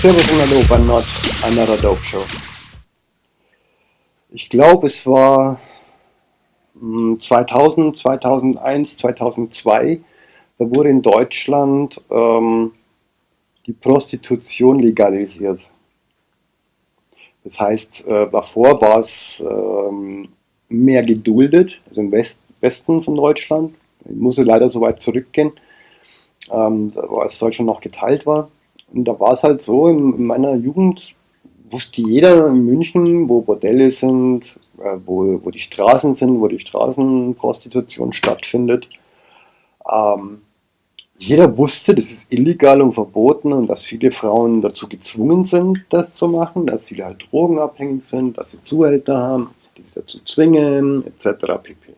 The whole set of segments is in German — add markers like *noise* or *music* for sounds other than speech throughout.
Servus und Hallo bei Not Another Dope Show. Ich glaube, es war 2000, 2001, 2002, da wurde in Deutschland ähm, die Prostitution legalisiert. Das heißt, äh, davor war es ähm, mehr geduldet, also im West Westen von Deutschland. Ich muss leider so weit zurückgehen, ähm, als Deutschland noch geteilt war. Und da war es halt so, in, in, meiner Jugend wusste jeder in München, wo Bordelle sind, äh, wo, wo die Straßen sind, wo die Straßenprostitution stattfindet. Ähm, jeder wusste, das ist illegal und verboten und dass viele Frauen dazu gezwungen sind, das zu machen, dass viele halt drogenabhängig sind, dass sie Zuhälter haben, die sie dazu zwingen, etc. pp.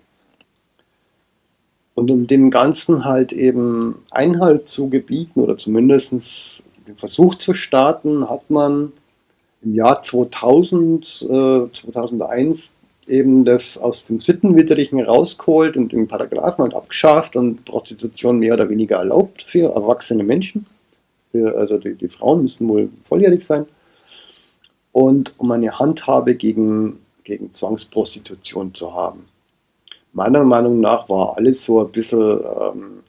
Und um dem Ganzen halt eben Einhalt zu gebieten oder zumindest den Versuch zu starten, hat man im Jahr 2000, äh, 2001 eben das aus dem Sittenwidrigen rausgeholt und den Paragraphen halt abgeschafft und Prostitution mehr oder weniger erlaubt für erwachsene Menschen. Für, also die, die Frauen müssen wohl volljährig sein. Und um eine Handhabe gegen, gegen Zwangsprostitution zu haben. Meiner Meinung nach war alles so ein bisschen ähm,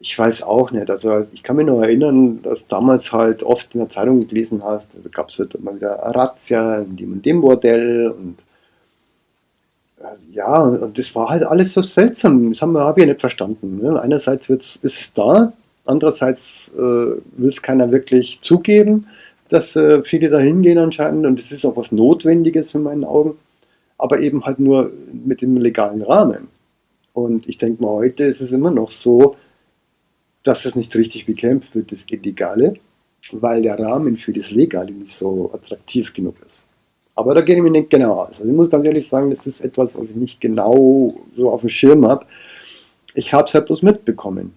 ich weiß auch nicht. Also ich kann mich noch erinnern, dass damals halt oft in der Zeitung gelesen hast, da gab es halt immer wieder Razzia in dem und dem Bordell und äh, ja, und das war halt alles so seltsam. Das habe hab ich ja nicht verstanden. Ne? Einerseits ist es da, andererseits äh, will es keiner wirklich zugeben, dass äh, viele da hingehen anscheinend und das ist auch was Notwendiges in meinen Augen, aber eben halt nur mit dem legalen Rahmen. Und ich denke mal, heute ist es immer noch so, dass es nicht richtig bekämpft wird, das Illegale, weil der Rahmen für das Legale nicht so attraktiv genug ist. Aber da gehen wir nicht genau aus. Also ich muss ganz ehrlich sagen, das ist etwas, was ich nicht genau so auf dem Schirm habe. Ich habe es halt bloß mitbekommen.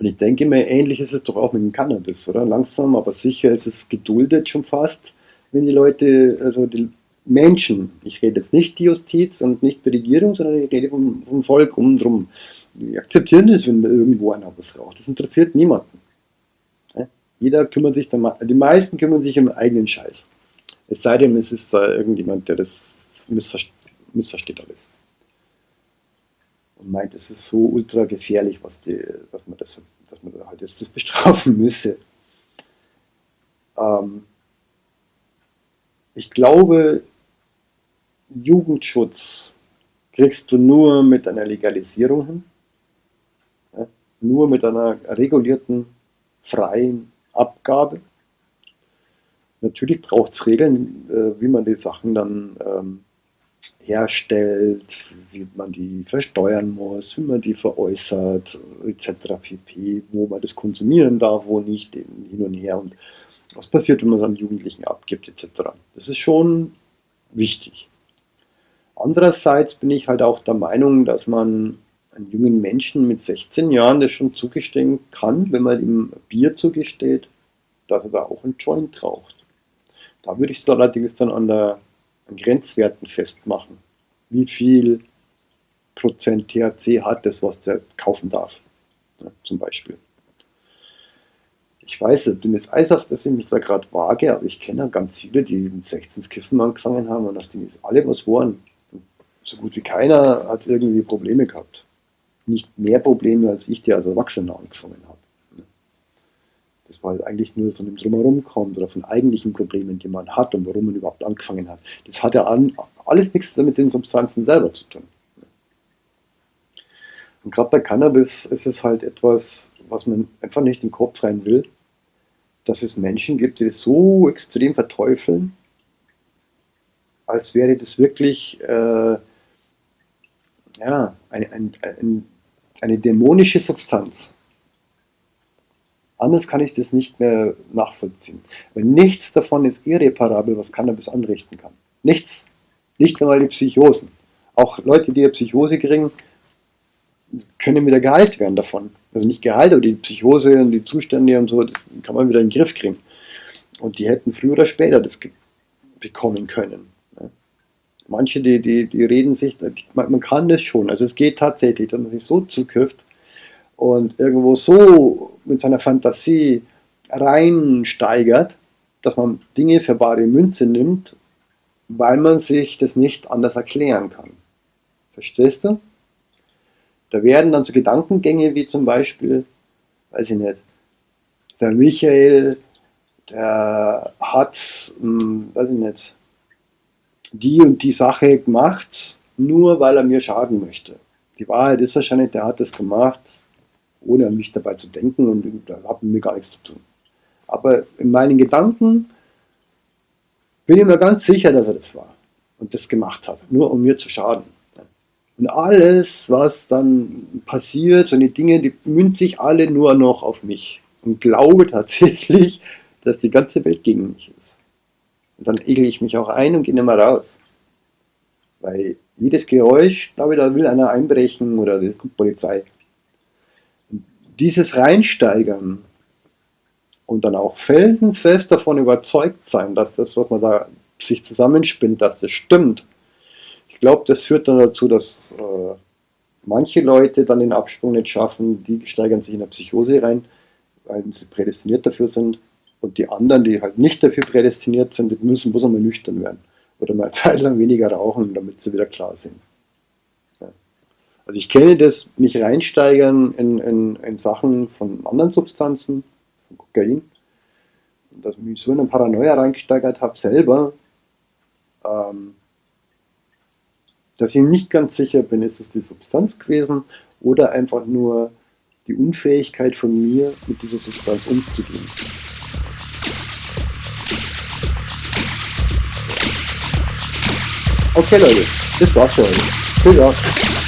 Und ich denke mir, ähnlich ist es doch auch mit dem Cannabis, oder? Langsam, aber sicher ist es geduldet schon fast, wenn die Leute, also die Menschen, ich rede jetzt nicht die Justiz und nicht die Regierung, sondern ich rede vom, vom Volk um drum. Die akzeptieren das, wenn irgendwo einer was raucht. Das interessiert niemanden. Jeder kümmert sich, die meisten kümmern sich um eigenen Scheiß. Es sei denn, es ist da irgendjemand, der das missversteht, missversteht alles. Und meint, es ist so ultra gefährlich, was die, dass man das, dass man halt jetzt das bestrafen müsse. Ähm, ich glaube, Jugendschutz kriegst du nur mit einer Legalisierung hin, ja, nur mit einer regulierten, freien Abgabe. Natürlich braucht es Regeln, äh, wie man die Sachen dann ähm, herstellt, wie man die versteuern muss, wie man die veräußert, etc. pp, wo man das konsumieren darf, wo nicht, hin und her und was passiert, wenn man es an Jugendlichen abgibt, etc. Das ist schon wichtig. Andererseits bin ich halt auch der Meinung, dass man einem jungen Menschen mit 16 Jahren das schon zugestehen kann, wenn man ihm Bier zugesteht, dass er da auch einen Joint raucht. Da würde ich es allerdings dann an, der, an Grenzwerten festmachen. Wie viel Prozent THC hat das, was der kaufen darf, ja, zum Beispiel. Ich weiß, dünnes Eis, auf das ich mich da gerade wage, aber ich kenne ganz viele, die mit 16 Kiffen angefangen haben und aus denen ist alle was waren so gut wie keiner hat irgendwie Probleme gehabt. Nicht mehr Probleme als ich, der als Erwachsener angefangen habe. Das war halt eigentlich nur von dem Drumherum kommt oder von eigentlichen Problemen, die man hat und warum man überhaupt angefangen hat. Das hat ja alles nichts mit den Substanzen selber zu tun. Und gerade bei Cannabis ist es halt etwas, was man einfach nicht den Kopf rein will, dass es Menschen gibt, die das so extrem verteufeln, als wäre das wirklich äh, ja, eine, eine, eine dämonische Substanz. Anders kann ich das nicht mehr nachvollziehen. Weil nichts davon ist irreparabel, was Cannabis anrichten kann. Nichts. Nicht einmal die Psychosen. Auch Leute, die eine Psychose kriegen, können wieder geheilt werden davon. Also nicht geheilt, aber die Psychose und die Zustände und so, das kann man wieder in den Griff kriegen. Und die hätten früher oder später das bekommen können. Manche, die, die, die reden sich, man kann das schon, also es geht tatsächlich, dass man sich so zukifft und irgendwo so mit seiner Fantasie reinsteigert, dass man Dinge für bare Münze nimmt, weil man sich das nicht anders erklären kann. Verstehst du? Da werden dann so Gedankengänge wie zum Beispiel, weiß ich nicht, der Michael, der hat, hm, weiß ich nicht, die und die Sache gemacht, nur weil er mir schaden möchte. Die Wahrheit ist wahrscheinlich, der hat das gemacht, ohne an mich dabei zu denken und da hat mit mir gar nichts zu tun. Aber in meinen Gedanken bin ich mir ganz sicher, dass er das war und das gemacht hat, nur um mir zu schaden. Und alles, was dann passiert, so die Dinge, die münzen sich alle nur noch auf mich und glaube tatsächlich, dass die ganze Welt gegen mich ist. Und dann egle ich mich auch ein und gehe nicht mehr raus. Weil jedes Geräusch, glaube ich, da will einer einbrechen oder die Polizei. Dieses Reinsteigern und dann auch felsenfest davon überzeugt sein, dass das, was man da sich zusammenspinnt, dass das stimmt. Ich glaube, das führt dann dazu, dass äh, manche Leute dann den Absprung nicht schaffen, die steigern sich in eine Psychose rein, weil sie prädestiniert dafür sind. Und die anderen, die halt nicht dafür prädestiniert sind, die müssen bloß einmal nüchtern werden. Oder mal eine *laughs* Zeit lang weniger rauchen, damit sie wieder klar sind. Ja. Also ich kenne das nicht reinsteigern in, in, in Sachen von anderen Substanzen, von Kokain. Dass ich mich so in eine Paranoia reingesteigert habe, selber, ähm, dass ich nicht ganz sicher bin, ist es die Substanz gewesen oder einfach nur die Unfähigkeit von mir, mit dieser Substanz umzugehen. Okay Leute, das war's für heute. Dann.